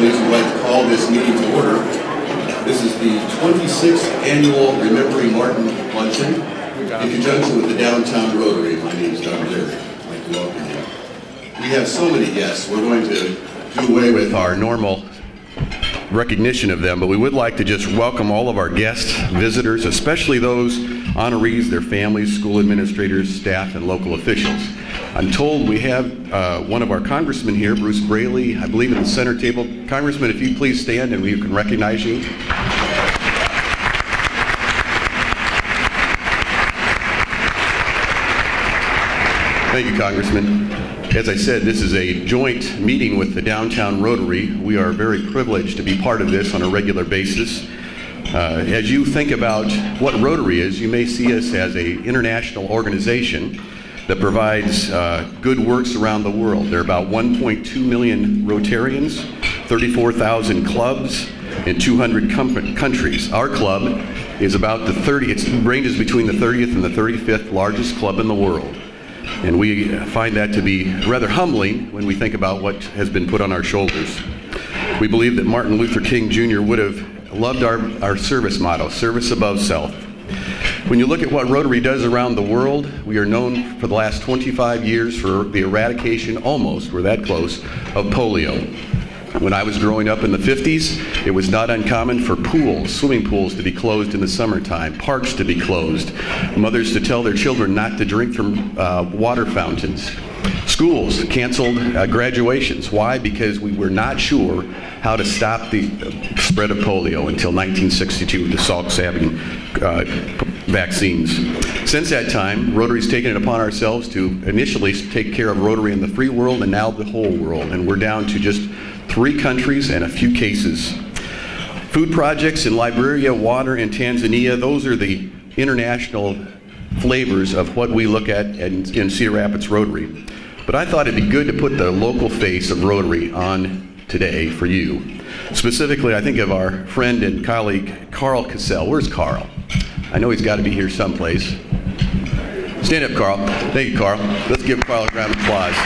Please, would like to call this meeting to order. This is the 26th annual Remembering Martin Luncheon in conjunction with the Downtown Rotary. My name is Don Leary. I'd like to welcome you. We have so many guests, we're going to do away with our normal recognition of them, but we would like to just welcome all of our guests, visitors, especially those honorees, their families, school administrators, staff, and local officials. I'm told we have uh, one of our congressmen here, Bruce Braley, I believe in the center table. Congressman, if you please stand and we can recognize you. Thank you, Congressman. As I said, this is a joint meeting with the Downtown Rotary. We are very privileged to be part of this on a regular basis. Uh, as you think about what Rotary is, you may see us as an international organization that provides uh, good works around the world. There are about 1.2 million Rotarians, 34,000 clubs in 200 com- countries. Our club is about the 30, it ranges between the 30th and the 35th largest club in the world. And we find that to be rather humbling when we think about what has been put on our shoulders. We believe that Martin Luther King Jr. would have loved our, our service motto, service above self. When you look at what Rotary does around the world, we are known for the last 25 years for the eradication, almost, we're that close, of polio. When I was growing up in the 50s, it was not uncommon for pools, swimming pools, to be closed in the summertime, parks to be closed, mothers to tell their children not to drink from uh, water fountains. Schools canceled uh, graduations. Why? Because we were not sure how to stop the uh, spread of polio until 1962 with the Salk Sabin uh, vaccines. Since that time, Rotary's taken it upon ourselves to initially take care of Rotary in the free world and now the whole world. And we're down to just three countries and a few cases. Food projects in Liberia, water in Tanzania, those are the international flavors of what we look at in, in Cedar Rapids Rotary. But I thought it'd be good to put the local face of Rotary on today for you. Specifically, I think of our friend and colleague Carl Cassell. Where's Carl? I know he's got to be here someplace. Stand up, Carl. Thank you, Carl. Let's give Carl a round of applause.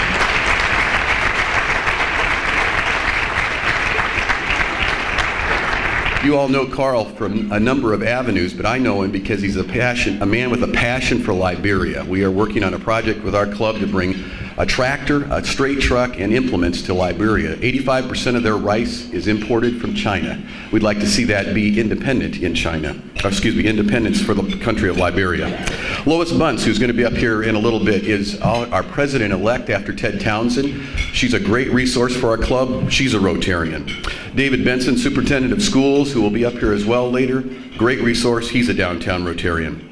You all know Carl from a number of avenues, but I know him because he's a passion, a man with a passion for Liberia. We are working on a project with our club to bring a tractor, a straight truck, and implements to Liberia. 85% of their rice is imported from China. We'd like to see that be independent in China. Or, excuse me, independence for the country of Liberia. Lois Bunce, who's going to be up here in a little bit, is our president-elect after Ted Townsend. She's a great resource for our club. She's a Rotarian. David Benson, superintendent of schools, who will be up here as well later. Great resource. He's a downtown Rotarian.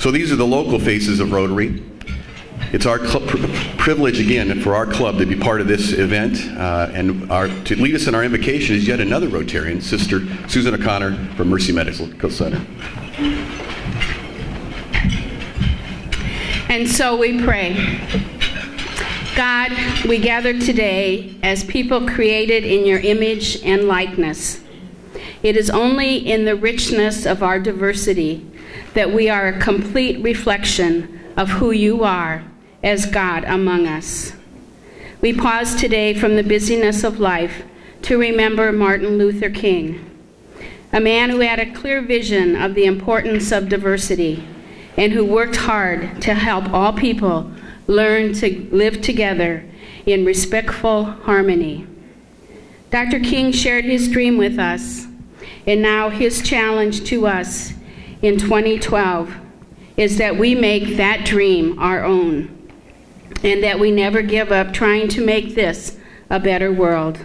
So these are the local faces of Rotary. It's our privilege again for our club to be part of this event, uh, and our, to lead us in our invocation is yet another Rotarian, Sister Susan O'Connor from Mercy Medical Center. And so we pray. God, we gather today as people created in your image and likeness. It is only in the richness of our diversity that we are a complete reflection of who you are as God among us. We pause today from the busyness of life to remember Martin Luther King, a man who had a clear vision of the importance of diversity and who worked hard to help all people learn to live together in respectful harmony. Dr. King shared his dream with us, and now his challenge to us in 2012 is that we make that dream our own and that we never give up trying to make this a better world.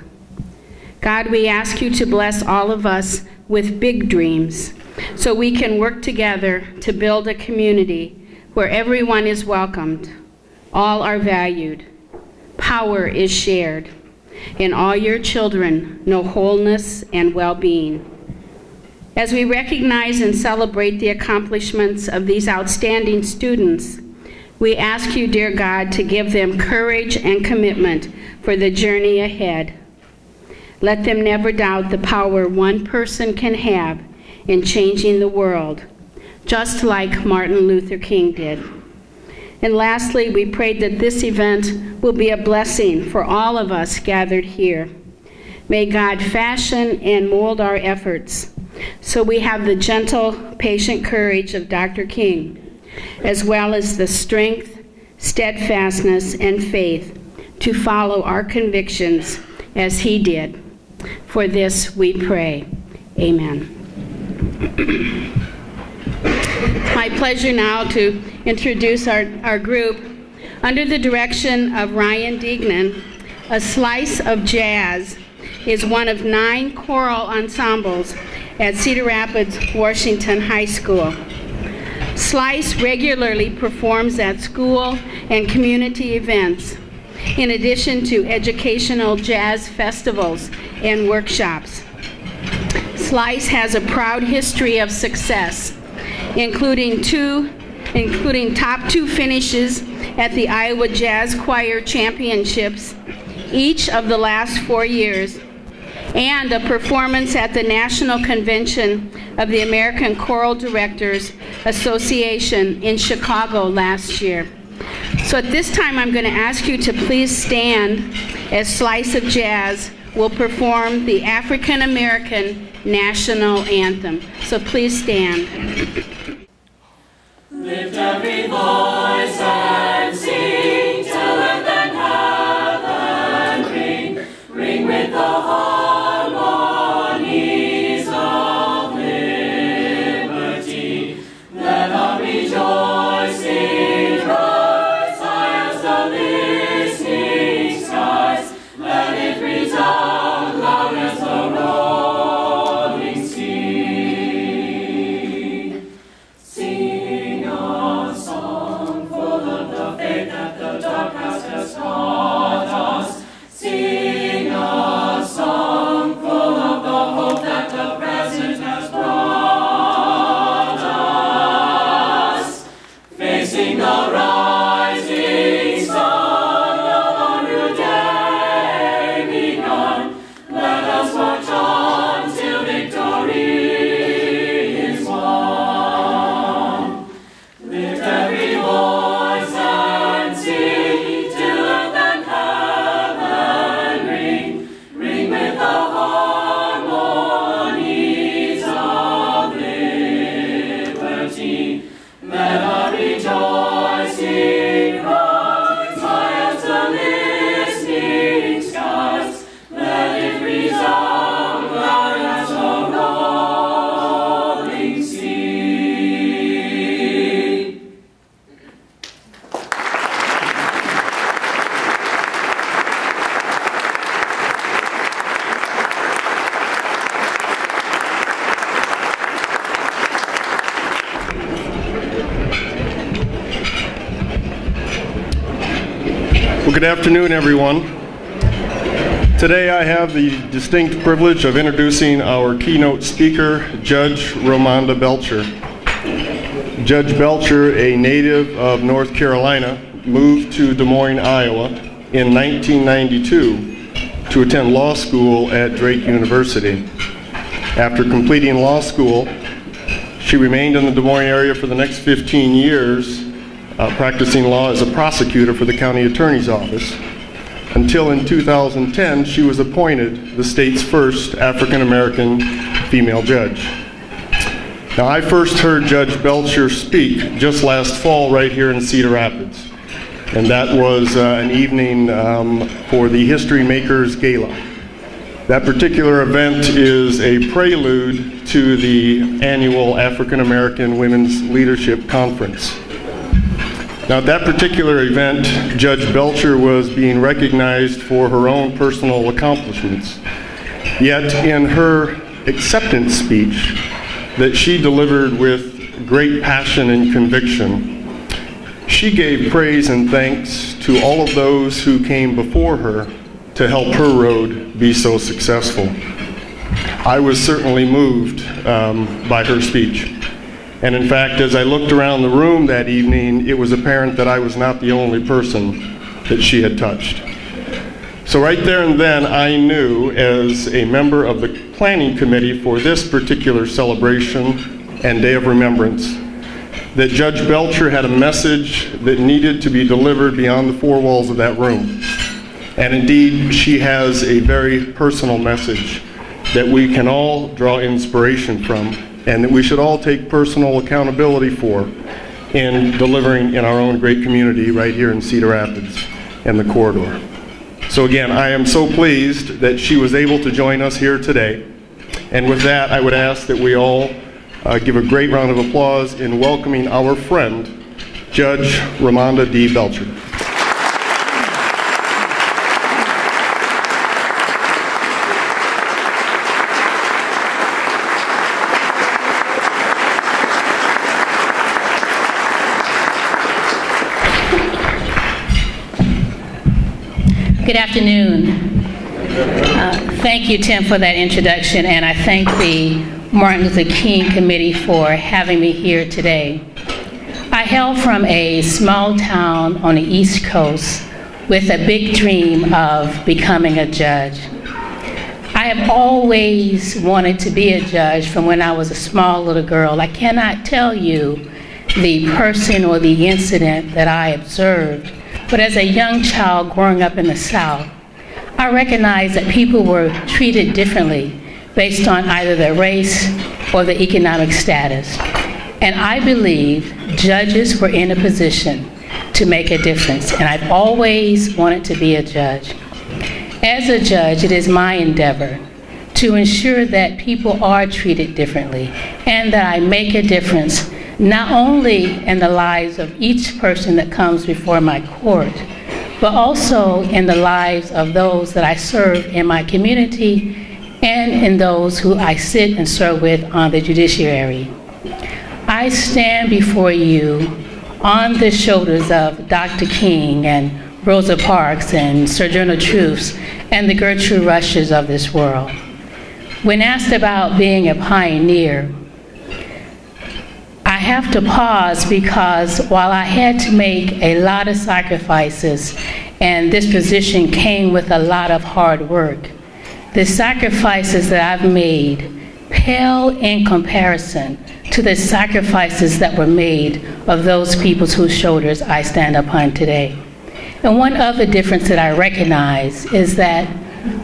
God, we ask you to bless all of us with big dreams so we can work together to build a community where everyone is welcomed, all are valued, power is shared, and all your children know wholeness and well being. As we recognize and celebrate the accomplishments of these outstanding students, we ask you, dear God, to give them courage and commitment for the journey ahead. Let them never doubt the power one person can have in changing the world, just like Martin Luther King did. And lastly, we pray that this event will be a blessing for all of us gathered here. May God fashion and mold our efforts so we have the gentle, patient courage of Dr. King, as well as the strength, steadfastness, and faith to follow our convictions as he did. For this we pray. Amen. My pleasure now to introduce our, our group. Under the direction of Ryan Deignan, A Slice of Jazz is one of nine choral ensembles at Cedar Rapids, Washington High School. Slice regularly performs at school and community events, in addition to educational jazz festivals and workshops. Slice has a proud history of success, including two including top two finishes at the Iowa Jazz Choir Championships each of the last four years, and a performance at the National Convention of the American Choral Directors Association in Chicago last year. So at this time, I'm going to ask you to please stand as Slice of Jazz will perform the African American National Anthem. So please stand. Lift every voice good afternoon, everyone. Today I have the distinct privilege of introducing our keynote speaker, Judge Romonda Belcher. Judge Belcher, a native of North Carolina, moved to Des Moines, Iowa in 1992 to attend law school at Drake University. After completing law school, she remained in the Des Moines area for the next 15 years, uh, practicing law as a prosecutor for the county attorney's office, until in 2010 she was appointed the state's first African American female judge. Now, I first heard Judge Belcher speak just last fall right here in Cedar Rapids, and that was uh, an evening um, for the History Makers Gala. That particular event is a prelude to the annual African American Women's Leadership Conference. Now, at that particular event, Judge Belcher was being recognized for her own personal accomplishments. Yet, in her acceptance speech that she delivered with great passion and conviction, she gave praise and thanks to all of those who came before her to help her road be so successful. I was certainly moved um, by her speech. And in fact, as I looked around the room that evening, it was apparent that I was not the only person that she had touched. So, right there and then, I knew as a member of the planning committee for this particular celebration and Day of Remembrance that Judge Belcher had a message that needed to be delivered beyond the four walls of that room. And indeed, she has a very personal message that we can all draw inspiration from and that we should all take personal accountability for in delivering in our own great community right here in Cedar Rapids and the corridor. So again, I am so pleased that she was able to join us here today. And with that, I would ask that we all uh, give a great round of applause in welcoming our friend, Judge Romonda D. Belcher. Good afternoon. Uh, Thank you, Tim, for that introduction, and I thank the Martin Luther King Committee for having me here today. I hail from a small town on the East Coast with a big dream of becoming a judge. I have always wanted to be a judge from when I was a small little girl. I cannot tell you the person or the incident that I observed, but as a young child growing up in the South, I recognized that people were treated differently based on either their race or their economic status. And I believe judges were in a position to make a difference, and I've always wanted to be a judge. As a judge, it is my endeavor to ensure that people are treated differently and that I make a difference not only in the lives of each person that comes before my court, but also in the lives of those that I serve in my community and in those who I sit and serve with on the judiciary. I stand before you on the shoulders of Dr. King and Rosa Parks and Sojourner Truths and the Gertrude Rushes of this world. When asked about being a pioneer, have to pause because while I had to make a lot of sacrifices and this position came with a lot of hard work, the sacrifices that I've made pale in comparison to the sacrifices that were made of those peoples whose shoulders I stand upon today. And one other difference that I recognize is that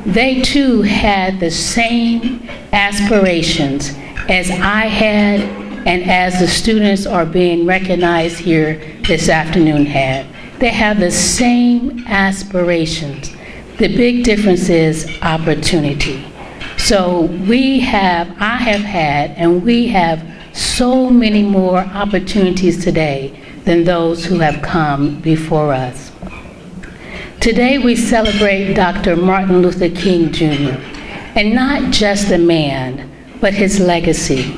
they too had the same aspirations as I had and as the students are being recognized here this afternoon had. They have the same aspirations. The big difference is opportunity. So we have, I have had, and we have so many more opportunities today than those who have come before us. Today we celebrate Dr. Martin Luther King Jr., and not just the man, but his legacy.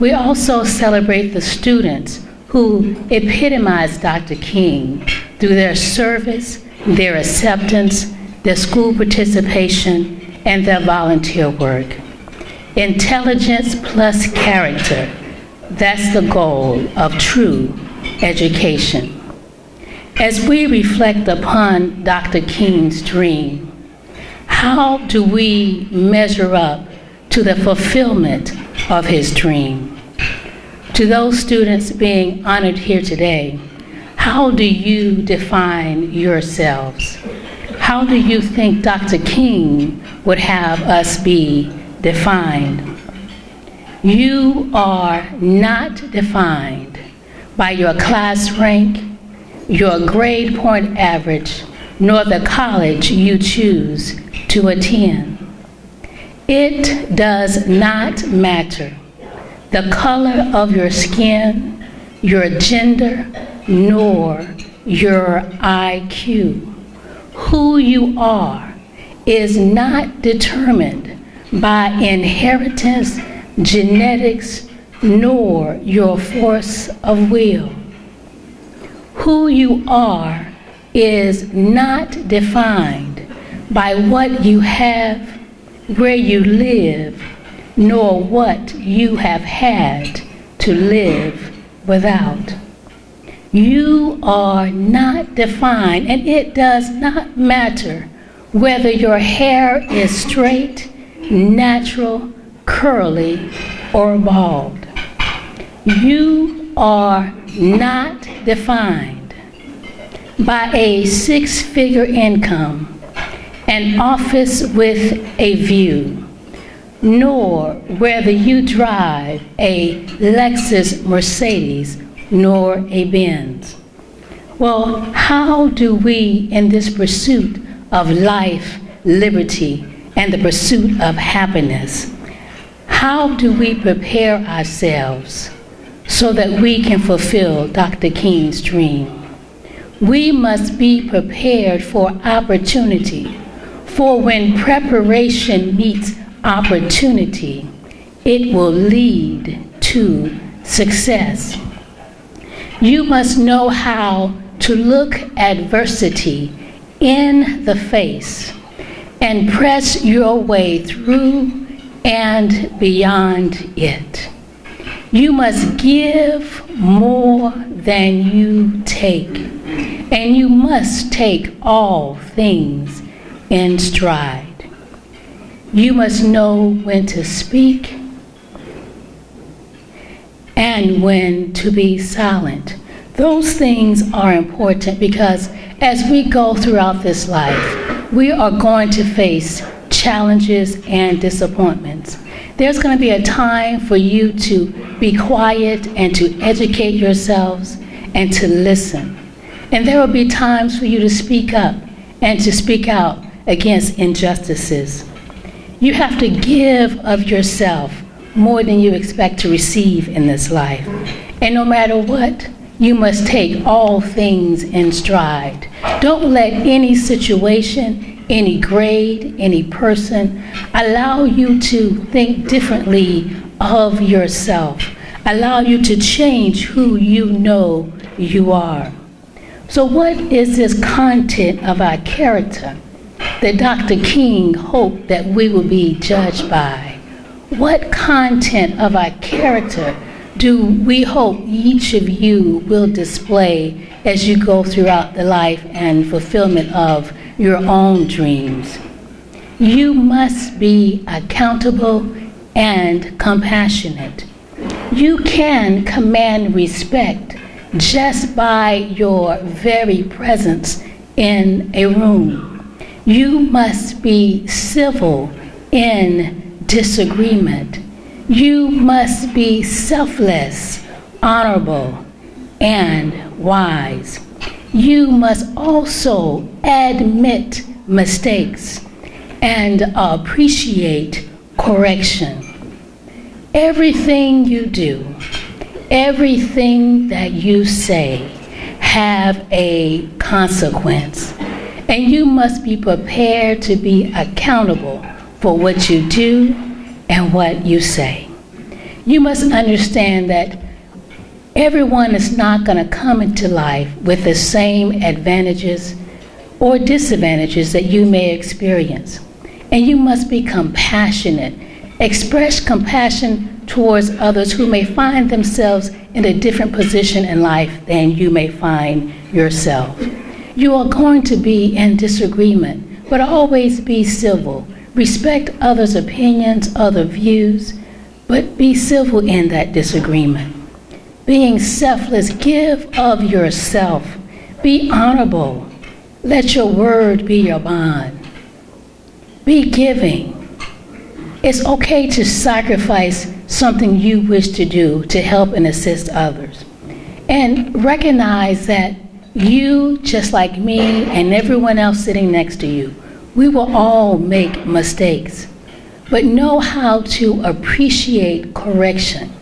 We also celebrate the students who epitomized Dr. King through their service, their acceptance, their school participation, and their volunteer work. Intelligence plus character, that's the goal of true education. As we reflect upon Dr. King's dream, how do we measure up to the fulfillment of his dream? To those students being honored here today, how do you define yourselves? How do you think Dr. King would have us be defined? You are not defined by your class rank, your grade point average, nor the college you choose to attend. It does not matter the color of your skin, your gender, nor your IQ. Who you are is not determined by inheritance, genetics, nor your force of will. Who you are is not defined by what you have, where you live, nor what you have had to live without. You are not defined, and it does not matter whether your hair is straight, natural, curly, or bald. You are not defined by a six figure income an office with a view, nor whether you drive a Lexus Mercedes nor a Benz. Well, how do we, in this pursuit of life, liberty, and the pursuit of happiness, how do we prepare ourselves so that we can fulfill Dr. King's dream? We must be prepared for opportunity, for when preparation meets opportunity, it will lead to success. You must know how to look adversity in the face and press your way through and beyond it. You must give more than you take, and you must take all things in stride. You must know when to speak and when to be silent. Those things are important because as we go throughout this life, we are going to face challenges and disappointments. There's going to be a time for you to be quiet and to educate yourselves and to listen. And there will be times for you to speak up and to speak out against injustices. You have to give of yourself more than you expect to receive in this life. And no matter what, you must take all things in stride. Don't let any situation, any grade, any person allow you to think differently of yourself, allow you to change who you know you are. So, what is this content of our character that Dr. King hoped that we will be judged by? What content of our character do we hope each of you will display as you go throughout the life and fulfillment of your own dreams? You must be accountable and compassionate. You can command respect just by your very presence in a room. You must be civil in disagreement. You must be selfless, honorable, and wise. You must also admit mistakes and appreciate correction. Everything you do, everything that you say have a consequence. And you must be prepared to be accountable for what you do and what you say. You must understand that everyone is not going to come into life with the same advantages or disadvantages that you may experience. And you must be compassionate. Express compassion towards others who may find themselves in a different position in life than you may find yourself. You are going to be in disagreement, but always be civil. Respect others' opinions, other views, but be civil in that disagreement. Being selfless, give of yourself. Be honorable. Let your word be your bond. Be giving. It's okay to sacrifice something you wish to do to help and assist others. And recognize that you, just like me and everyone else sitting next to you, we will all make mistakes. But know how to appreciate correction.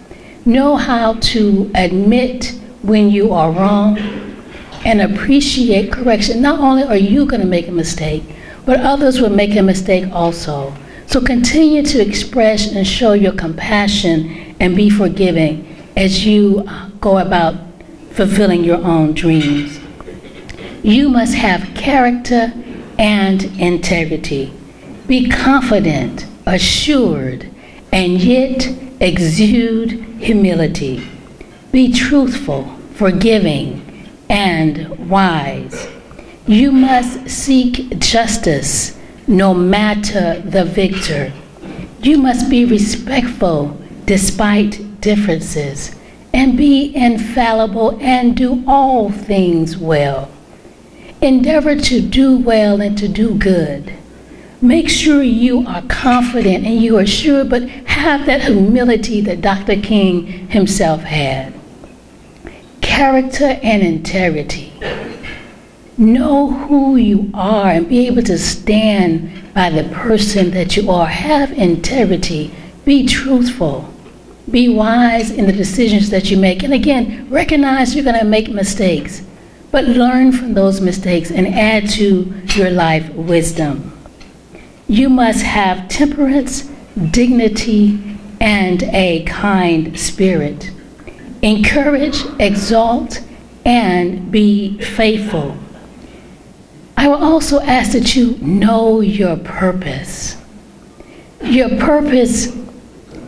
Know how to admit when you are wrong and appreciate correction. Not only are you going to make a mistake, but others will make a mistake also. So continue to express and show your compassion and be forgiving as you go about fulfilling your own dreams. You must have character and integrity. Be confident, assured, and yet exude humility. Be truthful, forgiving, and wise. You must seek justice no matter the victor. You must be respectful despite differences, and be infallible and do all things well. Endeavor to do well and to do good. Make sure you are confident and you are sure, but have that humility that Dr. King himself had. Character and integrity. Know who you are and be able to stand by the person that you are. Have integrity. Be truthful. Be wise in the decisions that you make. And again, recognize you're going to make mistakes, but learn from those mistakes and add to your life wisdom. You must have temperance, dignity, and a kind spirit. Encourage, exalt, and be faithful. I will also ask that you know your purpose. Your purpose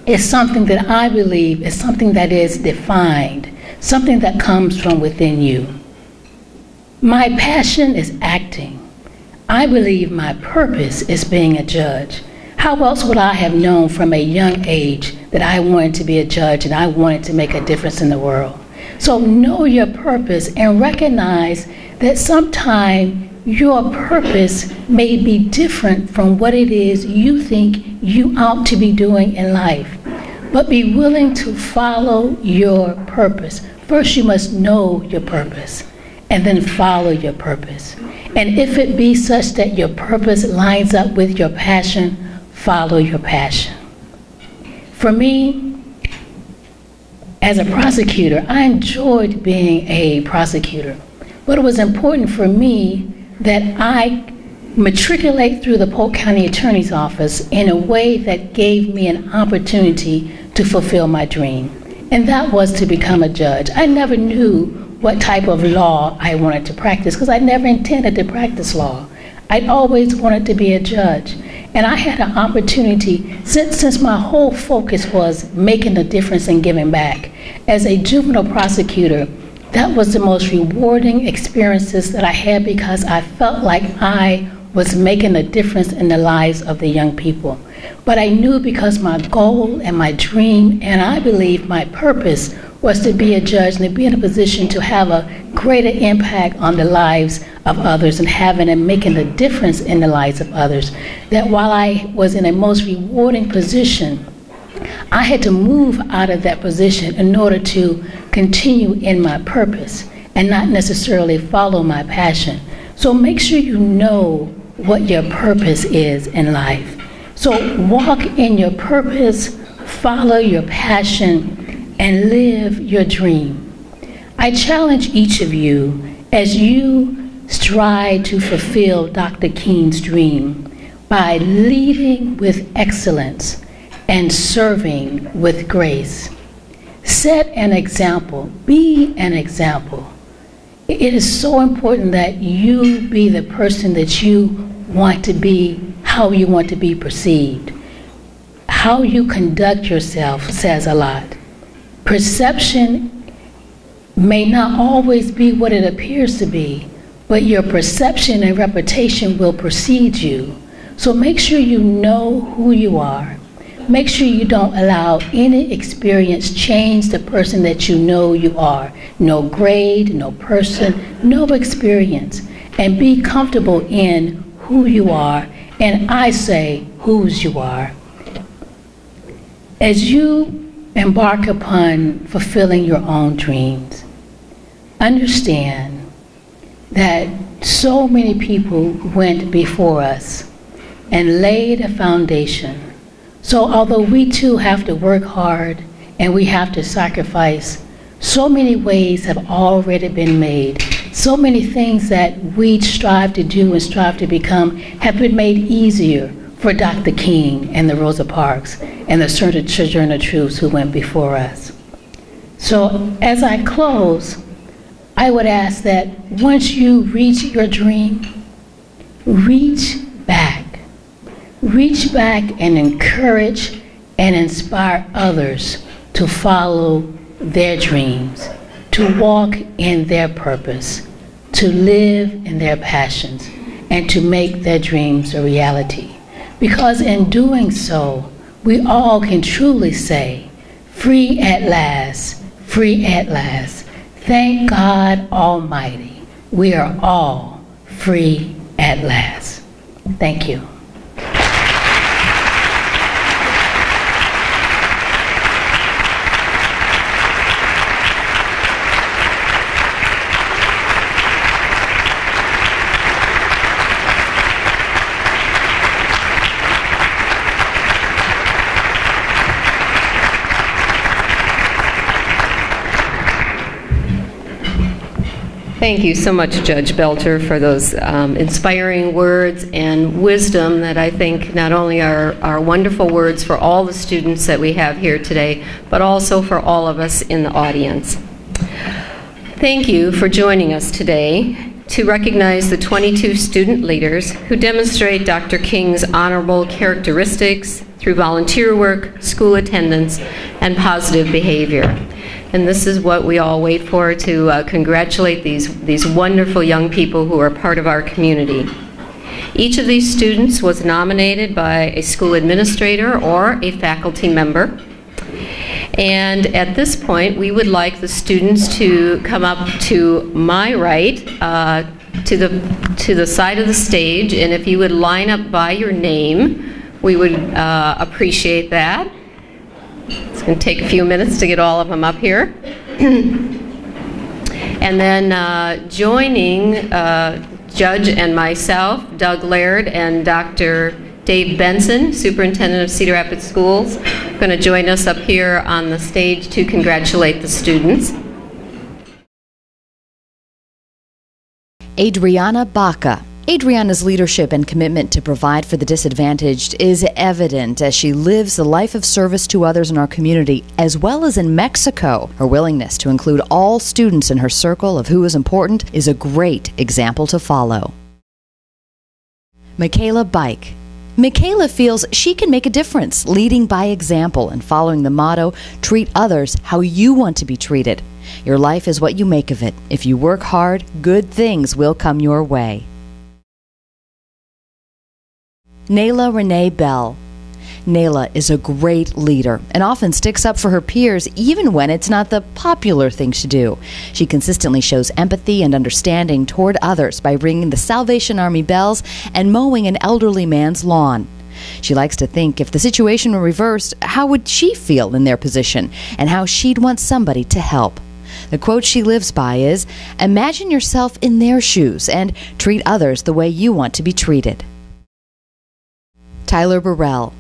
is something that I believe is something that is defined, something that comes from within you. My passion is acting. I believe my purpose is being a judge. How else would I have known from a young age that I wanted to be a judge and I wanted to make a difference in the world? So know your purpose and recognize that sometime your purpose may be different from what it is you think you ought to be doing in life. But be willing to follow your purpose. First, you must know your purpose and then follow your purpose. And if it be such that your purpose lines up with your passion, follow your passion. For me, as a prosecutor, I enjoyed being a prosecutor. But it was important for me that I matriculate through the Polk County Attorney's Office in a way that gave me an opportunity to fulfill my dream. And that was to become a judge. I never knew what type of law I wanted to practice because I never intended to practice law. I'd always wanted to be a judge. And I had an opportunity, since, since my whole focus was making a difference and giving back, as a juvenile prosecutor, that was the most rewarding experiences that I had because I felt like I was making a difference in the lives of the young people. But I knew because my goal and my dream, and I believe my purpose, was to be a judge and to be in a position to have a greater impact on the lives of others and having and making a difference in the lives of others. That while I was in a most rewarding position, I had to move out of that position in order to continue in my purpose and not necessarily follow my passion. So make sure you know what your purpose is in life. So walk in your purpose, follow your passion, and live your dream. I challenge each of you as you strive to fulfill Dr. King's dream by leading with excellence and serving with grace. Set an example, be an example. It is so important that you be the person that you want to be, how you want to be perceived. How you conduct yourself says a lot. Perception may not always be what it appears to be, but your perception and reputation will precede you. So make sure you know who you are. Make sure you don't allow any experience change the person that you know you are. No grade, no person, no experience. And be comfortable in who you are, and I say whose you are. As you embark upon fulfilling your own dreams, understand that so many people went before us and laid a foundation. So, although we too have to work hard and we have to sacrifice, so many ways have already been made. So many things that we strive to do and strive to become have been made easier for Dr. King and the Rosa Parks and the certain Sojourner Truths who went before us. So, as I close, I would ask that once you reach your dream, reach back. Reach back and encourage and inspire others to follow their dreams, to walk in their purpose, to live in their passions, and to make their dreams a reality. Because in doing so, we all can truly say, free at last, free at last. Thank God Almighty, we are all free at last. Thank you. Thank you so much, Judge Belcher, for those um, inspiring words and wisdom that I think not only are, are wonderful words for all the students that we have here today, but also for all of us in the audience. Thank you for joining us today to recognize the 22 student leaders who demonstrate Dr. King's honorable characteristics through volunteer work, school attendance, and positive behavior. And this is what we all wait for to uh, congratulate these, these wonderful young people who are part of our community. Each of these students was nominated by a school administrator or a faculty member. And at this point, we would like the students to come up to my right, uh, to the to the side of the stage, and if you would line up by your name, we would uh, appreciate that. It's going to take a few minutes to get all of them up here. and then uh, joining uh, Judge and myself, Doug Laird and Dr. Dave Benson, Superintendent of Cedar Rapids Schools, going to join us up here on the stage to congratulate the students. Adriana Baca. Adriana's leadership and commitment to provide for the disadvantaged is evident as she lives the life of service to others in our community, as well as in Mexico. Her willingness to include all students in her circle of who is important is a great example to follow. Michaela Bike. Michaela feels she can make a difference, leading by example and following the motto treat others how you want to be treated. Your life is what you make of it. If you work hard, good things will come your way. Nayla Renee Bell. Nayla is a great leader and often sticks up for her peers even when it's not the popular thing to do. She consistently shows empathy and understanding toward others by ringing the Salvation Army bells and mowing an elderly man's lawn. She likes to think if the situation were reversed, how would she feel in their position and how she'd want somebody to help. The quote she lives by is Imagine yourself in their shoes and treat others the way you want to be treated. Tyler Burrell.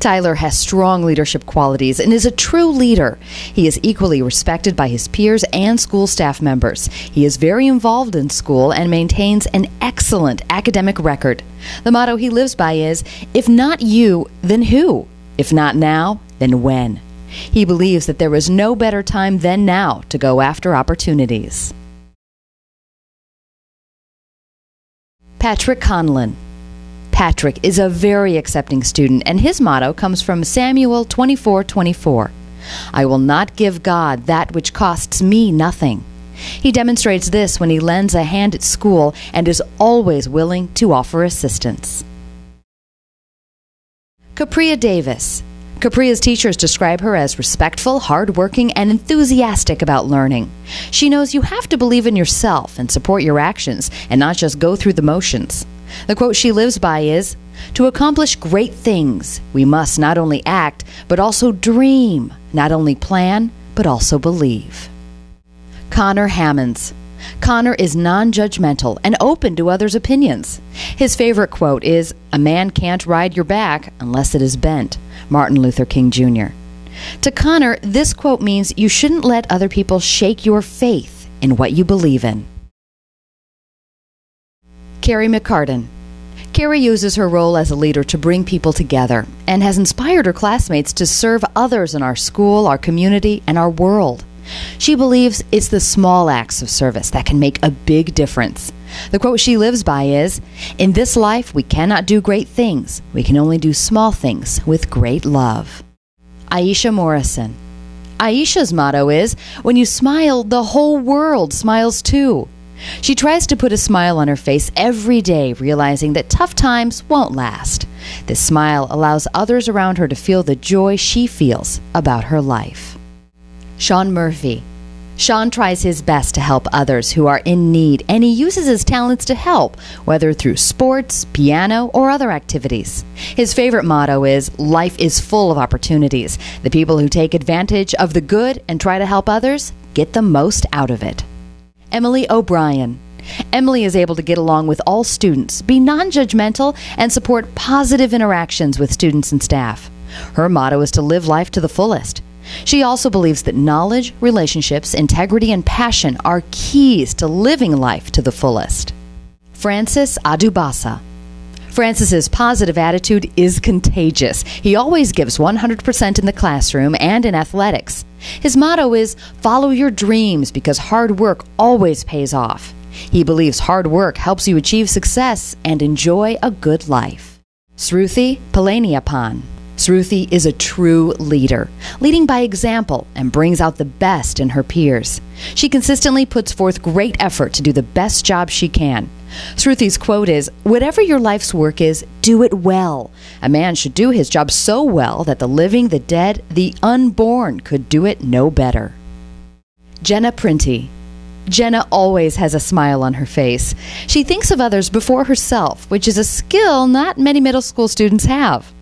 Tyler has strong leadership qualities and is a true leader. He is equally respected by his peers and school staff members. He is very involved in school and maintains an excellent academic record. The motto he lives by is If not you, then who? If not now, then when? He believes that there is no better time than now to go after opportunities. Patrick Conlon. Patrick is a very accepting student, and his motto comes from Samuel 24 24. I will not give God that which costs me nothing. He demonstrates this when he lends a hand at school and is always willing to offer assistance. Capria Davis. Capria's teachers describe her as respectful, hardworking, and enthusiastic about learning. She knows you have to believe in yourself and support your actions and not just go through the motions. The quote she lives by is To accomplish great things, we must not only act, but also dream, not only plan, but also believe. Connor Hammonds. Connor is non judgmental and open to others' opinions. His favorite quote is A man can't ride your back unless it is bent. Martin Luther King Jr. To Connor, this quote means you shouldn't let other people shake your faith in what you believe in. Carrie McCartan. Carrie uses her role as a leader to bring people together and has inspired her classmates to serve others in our school, our community, and our world. She believes it's the small acts of service that can make a big difference. The quote she lives by is In this life, we cannot do great things. We can only do small things with great love. Aisha Morrison. Aisha's motto is When you smile, the whole world smiles too. She tries to put a smile on her face every day, realizing that tough times won't last. This smile allows others around her to feel the joy she feels about her life. Sean Murphy. Sean tries his best to help others who are in need, and he uses his talents to help, whether through sports, piano, or other activities. His favorite motto is Life is full of opportunities. The people who take advantage of the good and try to help others get the most out of it. Emily O'Brien. Emily is able to get along with all students, be non judgmental, and support positive interactions with students and staff. Her motto is to live life to the fullest. She also believes that knowledge, relationships, integrity, and passion are keys to living life to the fullest. Francis Adubasa. Francis's positive attitude is contagious. He always gives 100% in the classroom and in athletics. His motto is follow your dreams because hard work always pays off. He believes hard work helps you achieve success and enjoy a good life. Sruthi Palaniappan. Sruthi is a true leader, leading by example and brings out the best in her peers. She consistently puts forth great effort to do the best job she can. Sruthi's quote is Whatever your life's work is, do it well. A man should do his job so well that the living, the dead, the unborn could do it no better. Jenna Printy. Jenna always has a smile on her face. She thinks of others before herself, which is a skill not many middle school students have.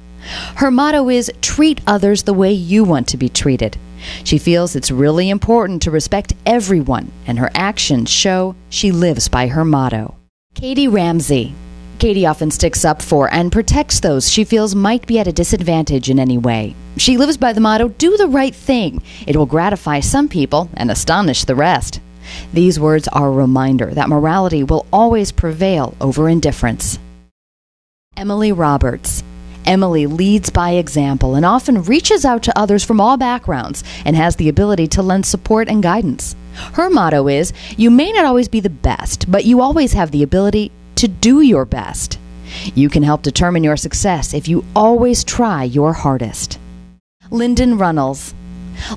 Her motto is treat others the way you want to be treated. She feels it's really important to respect everyone, and her actions show she lives by her motto. Katie Ramsey. Katie often sticks up for and protects those she feels might be at a disadvantage in any way. She lives by the motto do the right thing. It will gratify some people and astonish the rest. These words are a reminder that morality will always prevail over indifference. Emily Roberts. Emily leads by example and often reaches out to others from all backgrounds and has the ability to lend support and guidance. Her motto is You may not always be the best, but you always have the ability to do your best. You can help determine your success if you always try your hardest. Lyndon Runnels.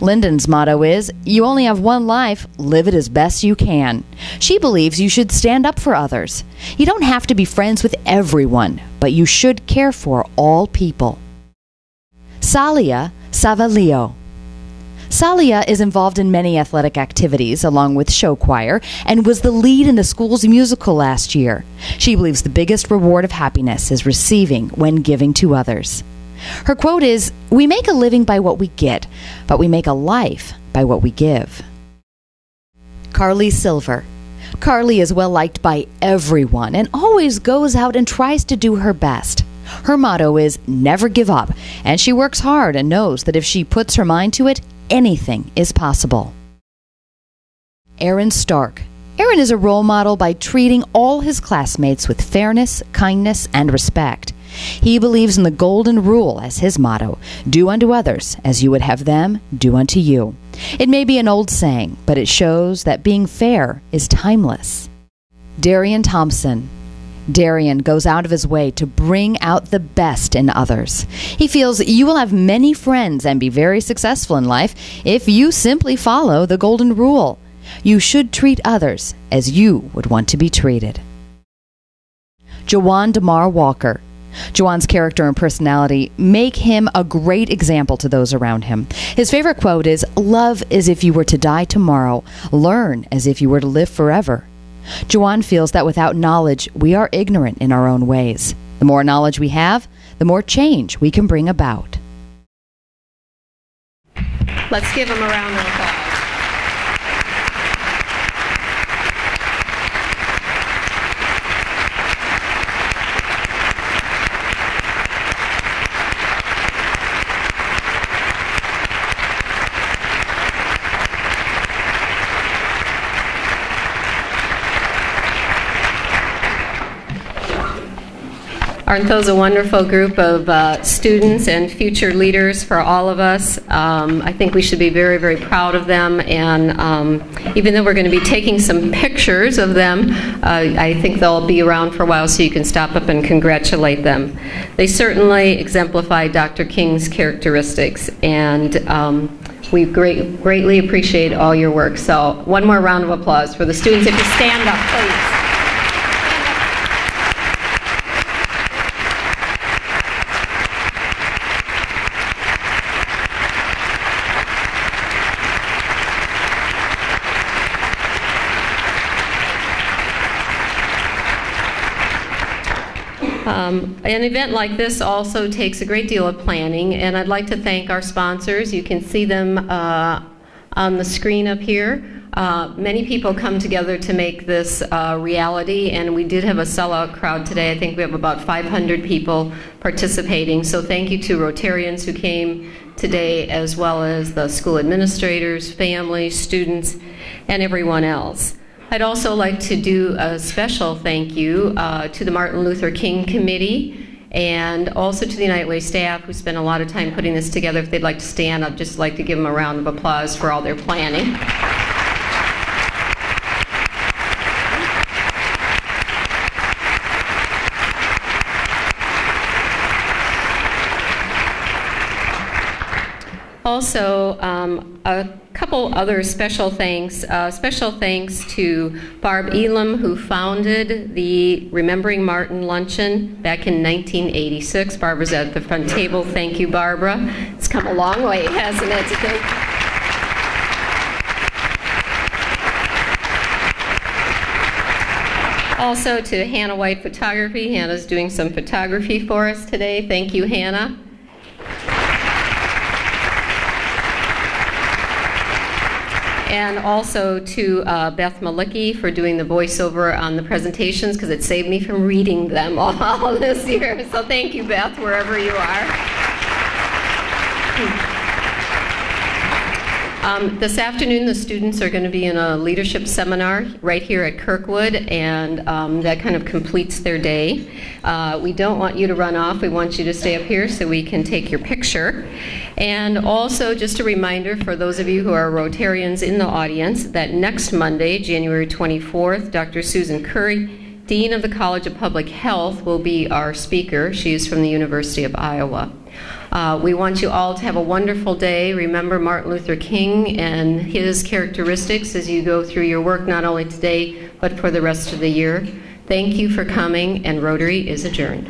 Lyndon's motto is You only have one life, live it as best you can. She believes you should stand up for others. You don't have to be friends with everyone, but you should care for all people. Salia Savalio. Salia is involved in many athletic activities along with show choir and was the lead in the school's musical last year. She believes the biggest reward of happiness is receiving when giving to others. Her quote is We make a living by what we get, but we make a life by what we give. Carly Silver. Carly is well liked by everyone and always goes out and tries to do her best. Her motto is never give up, and she works hard and knows that if she puts her mind to it, anything is possible. Aaron Stark. Aaron is a role model by treating all his classmates with fairness, kindness, and respect. He believes in the golden rule as his motto do unto others as you would have them do unto you. It may be an old saying, but it shows that being fair is timeless. Darian Thompson. Darian goes out of his way to bring out the best in others. He feels you will have many friends and be very successful in life if you simply follow the golden rule. You should treat others as you would want to be treated. Jawan Damar Walker. Jawan's character and personality make him a great example to those around him. His favorite quote is Love as if you were to die tomorrow, learn as if you were to live forever. Jawan feels that without knowledge, we are ignorant in our own ways. The more knowledge we have, the more change we can bring about. Let's give him a round of applause. Aren't those a wonderful group of uh, students and future leaders for all of us? Um, I think we should be very, very proud of them. And um, even though we're going to be taking some pictures of them, uh, I think they'll be around for a while so you can stop up and congratulate them. They certainly exemplify Dr. King's characteristics. And um, we great, greatly appreciate all your work. So, one more round of applause for the students. If you stand up, please. Um, an event like this also takes a great deal of planning, and I'd like to thank our sponsors. You can see them uh, on the screen up here. Uh, Many people come together to make this uh, reality, and we did have a sellout crowd today. I think we have about 500 people participating. So thank you to Rotarians who came today, as well as the school administrators, families, students, and everyone else. I'd also like to do a special thank you uh, to the Martin Luther King Committee and also to the United Way staff who spent a lot of time putting this together. If they'd like to stand, I'd just like to give them a round of applause for all their planning. Also, um, a couple other special thanks. Uh, special thanks to Barb Elam, who founded the Remembering Martin Luncheon back in 1986. Barbara's at the front table. Thank you, Barbara. It's come a long way, hasn't it? Also to Hannah White Photography. Hannah's doing some photography for us today. Thank you, Hannah. And also to uh, Beth Malicki for doing the voiceover on the presentations because it saved me from reading them all this year. So thank you, Beth, wherever you are. Um, This afternoon, the students are going to be in a leadership seminar right here at Kirkwood, and um, that kind of completes their day. Uh, We don't want you to run off, we want you to stay up here so we can take your picture. And also, just a reminder for those of you who are Rotarians in the audience, that next Monday, January 24th, Dr. Susan Curry, Dean of the College of Public Health, will be our speaker. She is from the University of Iowa. Uh, We want you all to have a wonderful day. Remember Martin Luther King and his characteristics as you go through your work, not only today, but for the rest of the year. Thank you for coming, and Rotary is adjourned.